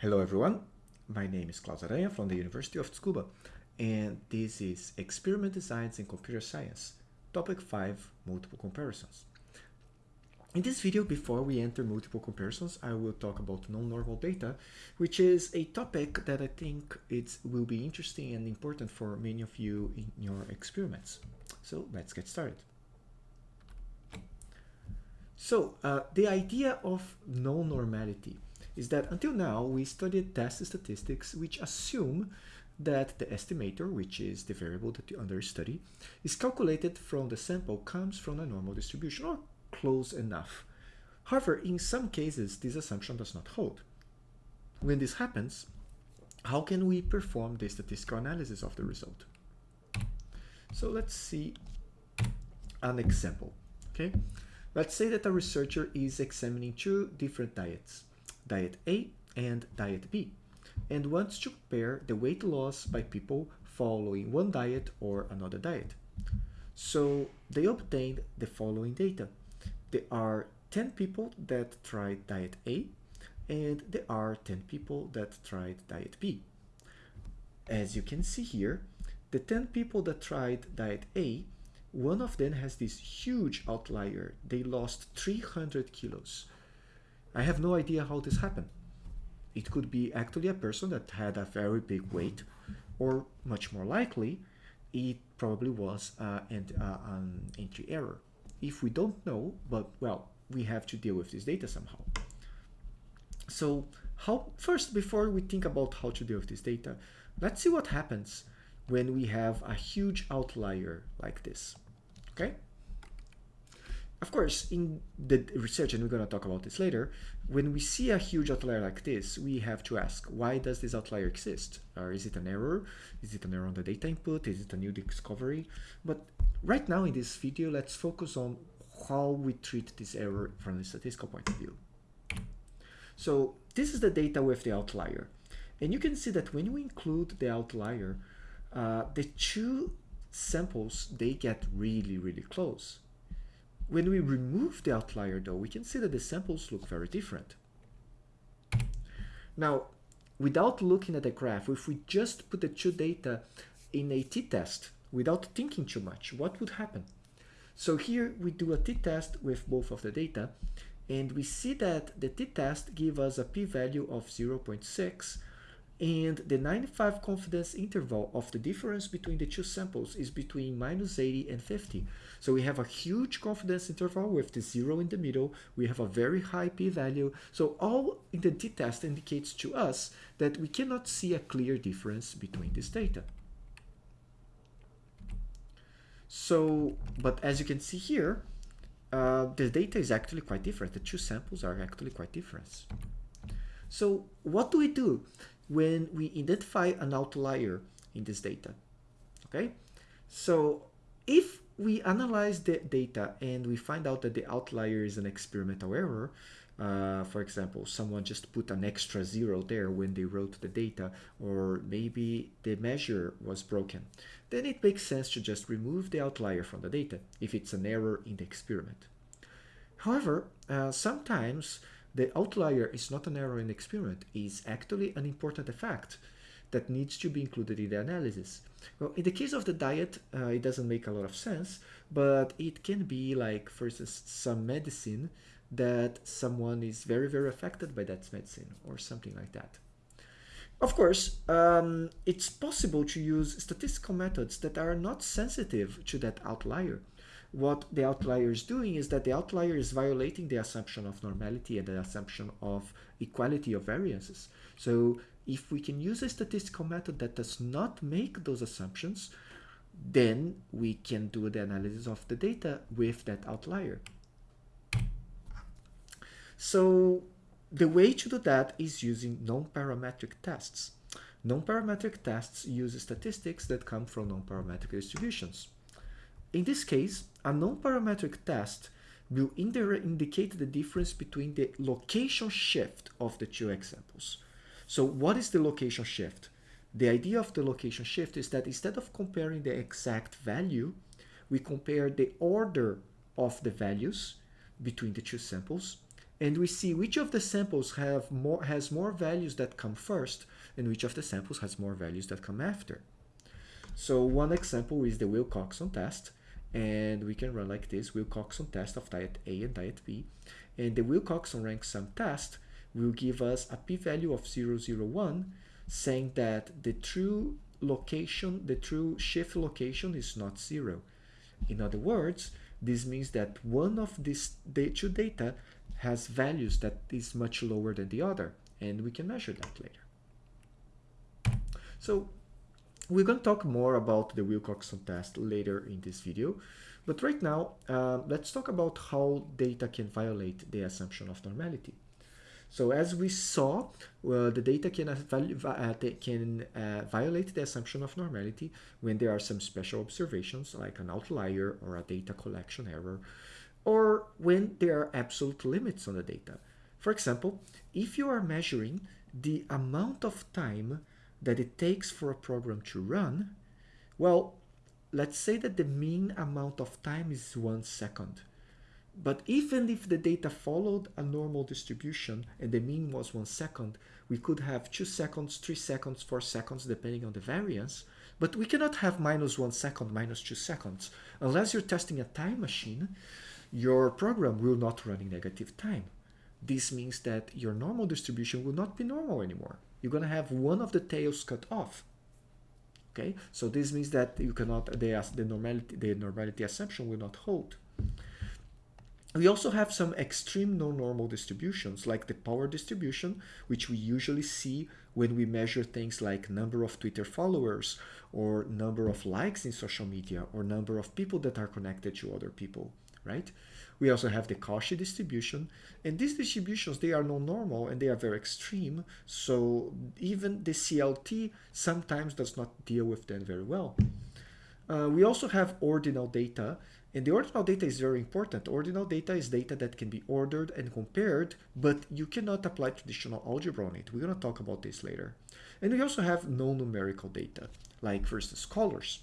Hello everyone, my name is Claus Aranha from the University of Tsukuba and this is Experiment Designs in Computer Science, Topic 5, Multiple Comparisons. In this video, before we enter multiple comparisons, I will talk about non-normal data, which is a topic that I think it will be interesting and important for many of you in your experiments. So let's get started. So uh, the idea of non-normality is that until now we studied test statistics which assume that the estimator, which is the variable that you under study, is calculated from the sample comes from a normal distribution or close enough. However, in some cases, this assumption does not hold. When this happens, how can we perform the statistical analysis of the result? So let's see an example, okay? Let's say that a researcher is examining two different diets diet A and diet B, and wants to compare the weight loss by people following one diet or another diet. So they obtained the following data. There are 10 people that tried diet A and there are 10 people that tried diet B. As you can see here, the 10 people that tried diet A, one of them has this huge outlier. They lost 300 kilos. I have no idea how this happened. It could be actually a person that had a very big weight, or much more likely, it probably was uh, an, uh, an entry error. If we don't know, but well, we have to deal with this data somehow. So how first, before we think about how to deal with this data, let's see what happens when we have a huge outlier like this, okay? Of course, in the research, and we're going to talk about this later, when we see a huge outlier like this, we have to ask, why does this outlier exist? Or is it an error? Is it an error on the data input? Is it a new discovery? But right now in this video, let's focus on how we treat this error from a statistical point of view. So this is the data with the outlier. And you can see that when we include the outlier, uh, the two samples, they get really, really close. When we remove the outlier though, we can see that the samples look very different. Now, without looking at the graph, if we just put the two data in a t-test without thinking too much, what would happen? So here we do a t-test with both of the data and we see that the t-test give us a p-value of 0.6 and the 95 confidence interval of the difference between the two samples is between minus 80 and 50. So we have a huge confidence interval with the zero in the middle. We have a very high p-value. So all in the t-test indicates to us that we cannot see a clear difference between this data. So, but as you can see here, uh, the data is actually quite different. The two samples are actually quite different. So what do we do? When we identify an outlier in this data. Okay, so if we analyze the data and we find out that the outlier is an experimental error, uh, for example, someone just put an extra zero there when they wrote the data, or maybe the measure was broken, then it makes sense to just remove the outlier from the data if it's an error in the experiment. However, uh, sometimes the outlier is not an error in the experiment, is actually an important effect that needs to be included in the analysis. Well, in the case of the diet, uh, it doesn't make a lot of sense, but it can be like, for instance, some medicine that someone is very, very affected by that medicine or something like that. Of course, um, it's possible to use statistical methods that are not sensitive to that outlier what the outlier is doing is that the outlier is violating the assumption of normality and the assumption of equality of variances. So if we can use a statistical method that does not make those assumptions, then we can do the analysis of the data with that outlier. So the way to do that is using non-parametric tests. Non-parametric tests use statistics that come from non-parametric distributions. In this case, a non-parametric test will indicate the difference between the location shift of the two examples. So what is the location shift? The idea of the location shift is that instead of comparing the exact value, we compare the order of the values between the two samples and we see which of the samples have more has more values that come first and which of the samples has more values that come after. So one example is the Wilcoxon test and we can run like this Wilcoxon test of diet A and diet B and the Wilcoxon rank sum test will give us a p-value of 001 saying that the true location, the true shift location is not zero. In other words, this means that one of these two data has values that is much lower than the other, and we can measure that later. So we're going to talk more about the Wilcoxon test later in this video, but right now, uh, let's talk about how data can violate the assumption of normality. So as we saw, well, the data can, uh, can uh, violate the assumption of normality when there are some special observations like an outlier or a data collection error, or when there are absolute limits on the data. For example, if you are measuring the amount of time that it takes for a program to run, well, let's say that the mean amount of time is one second. But even if the data followed a normal distribution and the mean was one second, we could have two seconds, three seconds, four seconds, depending on the variance. But we cannot have minus one second, minus two seconds. Unless you're testing a time machine, your program will not run in negative time. This means that your normal distribution will not be normal anymore. You're going to have one of the tails cut off. Okay, so this means that you cannot, the, the, normality, the normality assumption will not hold. We also have some extreme non-normal distributions like the power distribution, which we usually see when we measure things like number of Twitter followers or number of likes in social media or number of people that are connected to other people, right? We also have the Cauchy distribution and these distributions, they are non-normal and they are very extreme. So even the CLT sometimes does not deal with them very well. Uh, we also have ordinal data and the ordinal data is very important. Ordinal data is data that can be ordered and compared, but you cannot apply traditional algebra on it. We're going to talk about this later. And we also have non-numerical data, like for instance colors.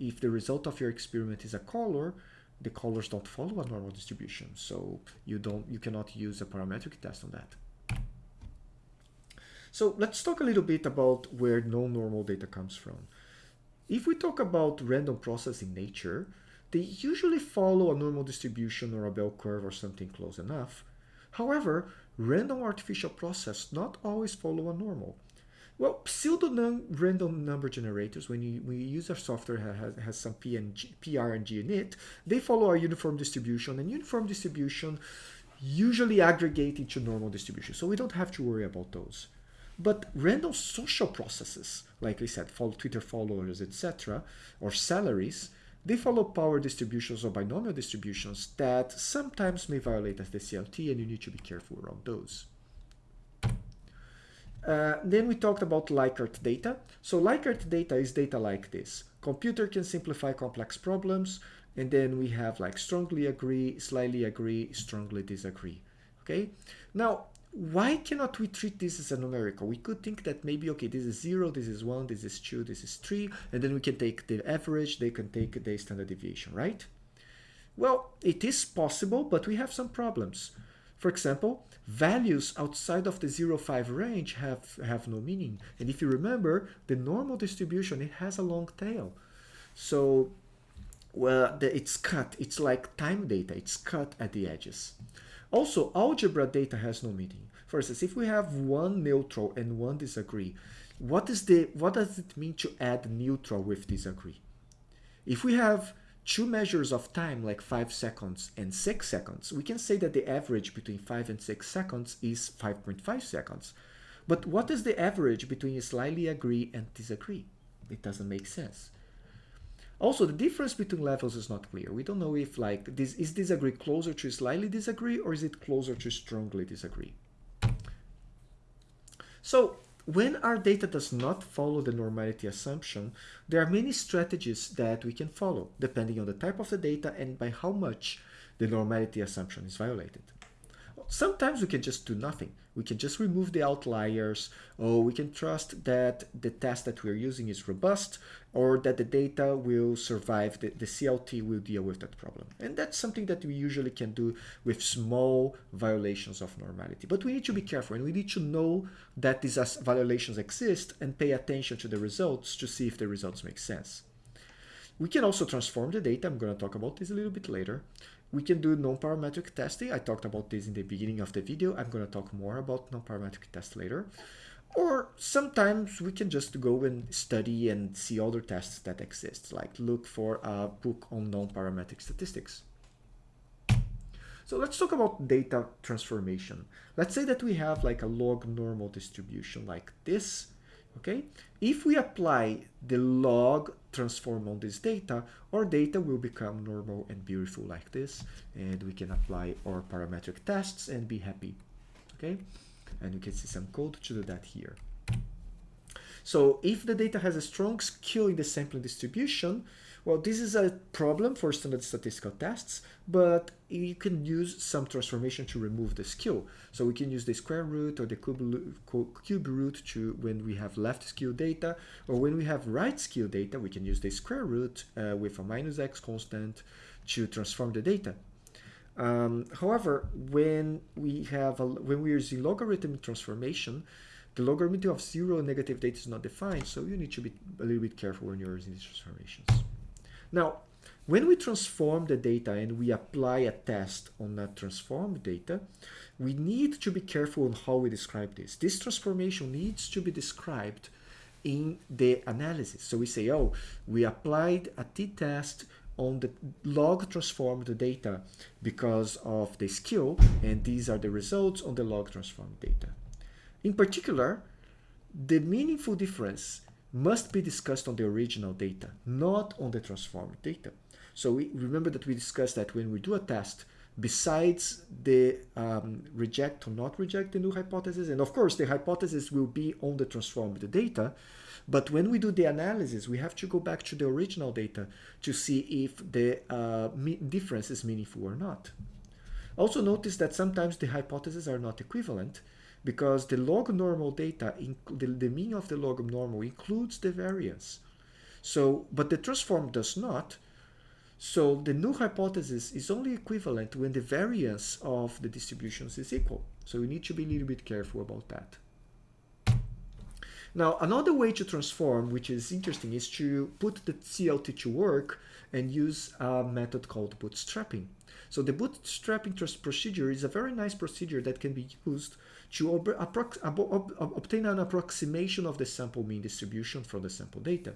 If the result of your experiment is a color, the colors don't follow a normal distribution, so you don't you cannot use a parametric test on that. So let's talk a little bit about where non-normal data comes from. If we talk about random process in nature, they usually follow a normal distribution or a bell curve or something close enough. However, random artificial process not always follow a normal. Well, pseudo-random number generators, when you, when you use our software has, has some PNG, PRNG in it, they follow a uniform distribution, and uniform distribution usually aggregate into normal distribution, so we don't have to worry about those. But random social processes, like we said, follow Twitter followers, etc., or salaries, they follow power distributions or binomial distributions that sometimes may violate SDCLT and you need to be careful around those. Uh, then we talked about Likert data. So Likert data is data like this. Computer can simplify complex problems, and then we have like strongly agree, slightly agree, strongly disagree. Okay. Now, why cannot we treat this as a numerical? We could think that maybe, okay, this is 0, this is 1, this is 2, this is 3, and then we can take the average, they can take the standard deviation, right? Well, it is possible, but we have some problems. For example, values outside of the 0, 5 range have, have no meaning. And if you remember, the normal distribution, it has a long tail. So, well, the, it's cut. It's like time data. It's cut at the edges. Also, algebra data has no meaning. For instance, if we have one neutral and one disagree, what is the what does it mean to add neutral with disagree? If we have two measures of time like 5 seconds and 6 seconds, we can say that the average between 5 and 6 seconds is 5.5 seconds. But what is the average between slightly agree and disagree? It doesn't make sense. Also, the difference between levels is not clear. We don't know if like this is disagree closer to slightly disagree or is it closer to strongly disagree. So when our data does not follow the normality assumption, there are many strategies that we can follow depending on the type of the data and by how much the normality assumption is violated. Sometimes we can just do nothing. We can just remove the outliers, or we can trust that the test that we're using is robust, or that the data will survive, the, the CLT will deal with that problem. And that's something that we usually can do with small violations of normality. But we need to be careful, and we need to know that these violations exist and pay attention to the results to see if the results make sense. We can also transform the data. I'm going to talk about this a little bit later. We can do non-parametric testing. I talked about this in the beginning of the video. I'm going to talk more about non-parametric tests later. Or sometimes we can just go and study and see other tests that exist, like look for a book on non-parametric statistics. So let's talk about data transformation. Let's say that we have like a log normal distribution like this okay? If we apply the log transform on this data, our data will become normal and beautiful like this, and we can apply our parametric tests and be happy, okay? And you can see some code to do that here. So if the data has a strong skew in the sampling distribution, well, this is a problem for standard statistical tests, but you can use some transformation to remove the skew. So we can use the square root or the cube root to when we have left skew data, or when we have right skew data, we can use the square root uh, with a minus x constant to transform the data. Um, however, when we have a, when we're using logarithmic transformation, the logarithm of zero negative data is not defined, so you need to be a little bit careful when you're using these transformations. Now, when we transform the data and we apply a test on that transformed data, we need to be careful on how we describe this. This transformation needs to be described in the analysis. So we say, oh, we applied a t-test on the log transformed data because of the skew, and these are the results on the log transformed data. In particular, the meaningful difference must be discussed on the original data, not on the transformed data. So we remember that we discussed that when we do a test, besides the um, reject or not reject the null hypothesis, and of course the hypothesis will be on the transformed data, but when we do the analysis, we have to go back to the original data to see if the uh, difference is meaningful or not. Also notice that sometimes the hypotheses are not equivalent, because the log normal data, the, the mean of the log normal includes the variance. So, but the transform does not. So the null hypothesis is only equivalent when the variance of the distributions is equal. So we need to be a little bit careful about that. Now, another way to transform, which is interesting, is to put the CLT to work and use a method called bootstrapping. So the bootstrapping procedure is a very nice procedure that can be used to obtain an approximation of the sample mean distribution from the sample data.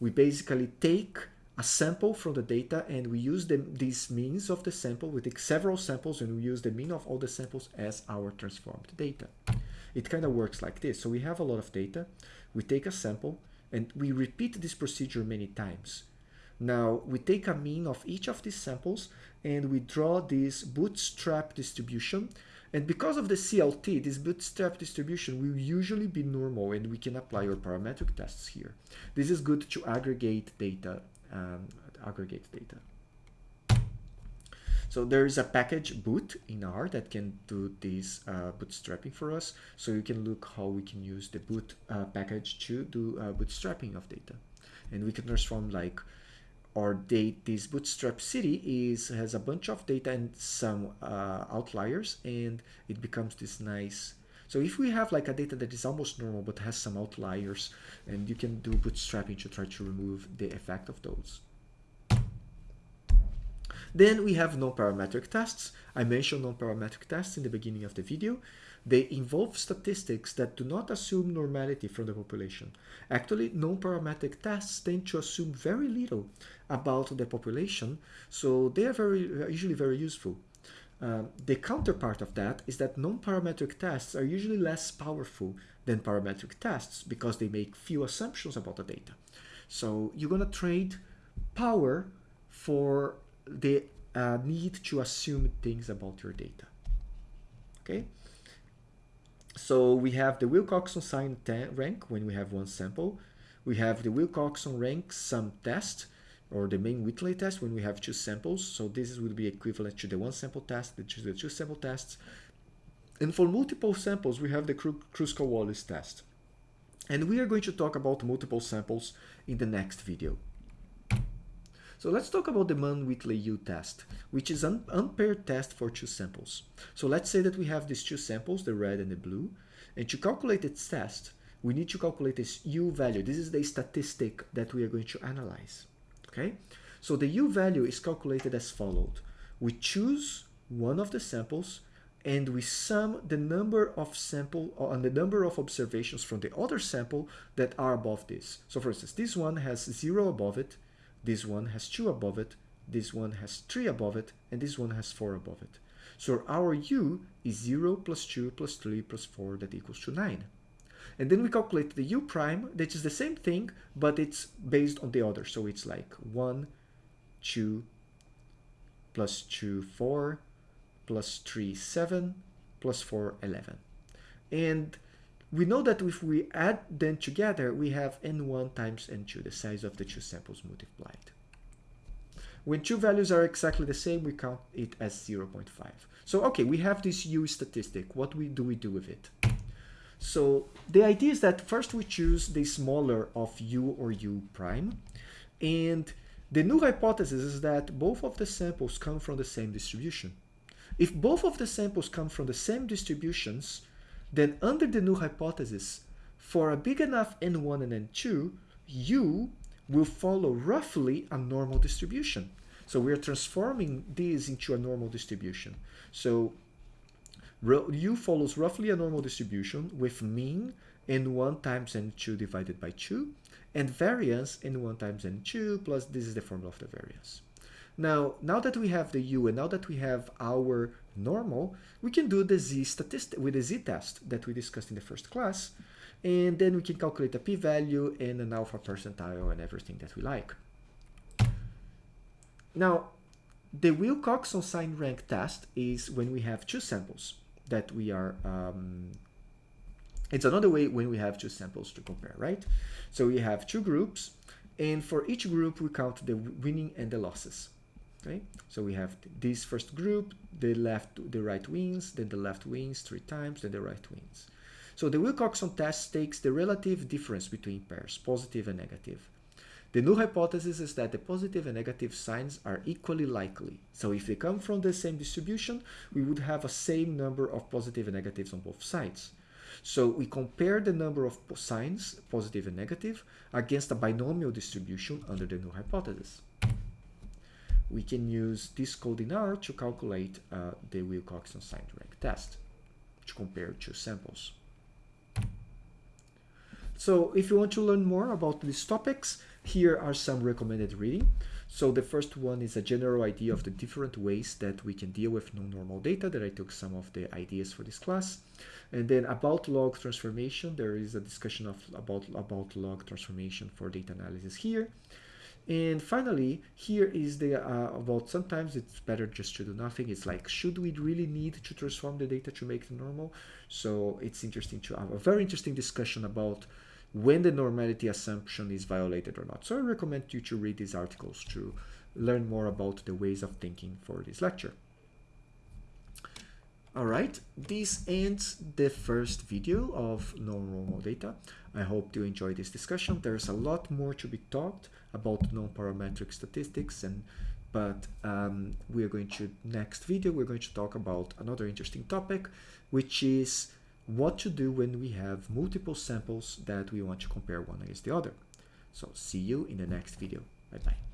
We basically take a sample from the data and we use the, these means of the sample. We take several samples and we use the mean of all the samples as our transformed data. It kind of works like this. So we have a lot of data. We take a sample and we repeat this procedure many times. Now we take a mean of each of these samples and we draw this bootstrap distribution and because of the CLT, this bootstrap distribution will usually be normal and we can apply our parametric tests here. This is good to aggregate data, um, aggregate data. So there is a package boot in R that can do this uh, bootstrapping for us. So you can look how we can use the boot uh, package to do uh, bootstrapping of data. And we can transform like or date this bootstrap city is has a bunch of data and some uh, outliers and it becomes this nice so if we have like a data that is almost normal but has some outliers and you can do bootstrapping to try to remove the effect of those then we have non-parametric tests. I mentioned non-parametric tests in the beginning of the video. They involve statistics that do not assume normality from the population. Actually, non-parametric tests tend to assume very little about the population, so they are very usually very useful. Uh, the counterpart of that is that non-parametric tests are usually less powerful than parametric tests because they make few assumptions about the data. So you're going to trade power for the uh, need to assume things about your data. Okay. So we have the Wilcoxon sign rank when we have one sample. We have the Wilcoxon rank sum test or the Mann-Whitney test when we have two samples. So this would be equivalent to the one sample test, the two, the two sample tests. And for multiple samples, we have the Kruskal-Wallis test. And we are going to talk about multiple samples in the next video. So let's talk about the Mann-Whitney-U test, which is an unpaired test for two samples. So let's say that we have these two samples, the red and the blue, and to calculate its test, we need to calculate this U value. This is the statistic that we are going to analyze, okay? So the U value is calculated as followed. We choose one of the samples and we sum the number of sample uh, and the number of observations from the other sample that are above this. So for instance, this one has zero above it, this one has two above it, this one has three above it, and this one has four above it. So our u is 0 plus 2 plus 3 plus 4 that equals to 9. And then we calculate the u prime, that is the same thing, but it's based on the other. So it's like 1, 2, plus 2, 4, plus 3, 7, plus 4, 11. And we know that if we add them together, we have n1 times n2, the size of the two samples multiplied. When two values are exactly the same, we count it as 0.5. So, okay, we have this U statistic. What we, do we do with it? So the idea is that first we choose the smaller of U or U prime. And the null hypothesis is that both of the samples come from the same distribution. If both of the samples come from the same distributions, then under the null hypothesis, for a big enough n1 and n2, u will follow roughly a normal distribution. So we're transforming this into a normal distribution. So u follows roughly a normal distribution with mean n1 times n2 divided by 2 and variance n1 times n2 plus this is the formula of the variance. Now, now that we have the u and now that we have our normal, we can do the z statistic with the z-test that we discussed in the first class, and then we can calculate a p-value and an alpha percentile and everything that we like. Now, the Wilcoxon sign rank test is when we have two samples that we are um, it's another way when we have two samples to compare, right? So we have two groups, and for each group we count the winning and the losses. Okay, so we have this first group, the left, the right wins, then the left wins three times, then the right wins. So the Wilcoxon test takes the relative difference between pairs, positive and negative. The null hypothesis is that the positive and negative signs are equally likely. So if they come from the same distribution, we would have a same number of positive and negatives on both sides. So we compare the number of signs, positive and negative, against a binomial distribution under the null hypothesis we can use this code in R to calculate uh, the Wilcoxon sign rank test to compare two samples. So if you want to learn more about these topics, here are some recommended reading. So the first one is a general idea of the different ways that we can deal with non-normal data that I took some of the ideas for this class. And then about log transformation, there is a discussion of about, about log transformation for data analysis here. And finally, here is the uh, about sometimes it's better just to do nothing. It's like, should we really need to transform the data to make it normal? So it's interesting to have a very interesting discussion about when the normality assumption is violated or not. So I recommend you to read these articles to learn more about the ways of thinking for this lecture. All right, this ends the first video of non-normal data. I hope you enjoyed this discussion. There's a lot more to be talked about non-parametric statistics and but um, we are going to next video we're going to talk about another interesting topic which is what to do when we have multiple samples that we want to compare one against the other so see you in the next video bye bye